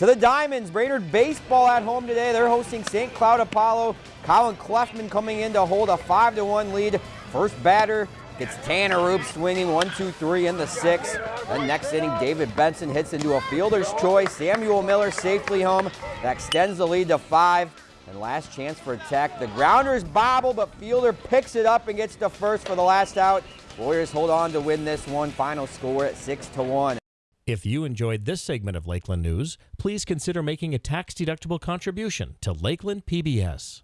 To the Diamonds, Brainerd baseball at home today. They're hosting St. Cloud Apollo. Colin Clefman coming in to hold a 5-1 lead. First batter gets Tanner Roop swinging 1-2-3 in the sixth. Then next inning, David Benson hits into a fielder's choice. Samuel Miller safely home. That extends the lead to five. And last chance for attack. The grounders bobble, but fielder picks it up and gets to first for the last out. Warriors hold on to win this one. Final score at 6 to 1. If you enjoyed this segment of Lakeland News, please consider making a tax-deductible contribution to Lakeland PBS.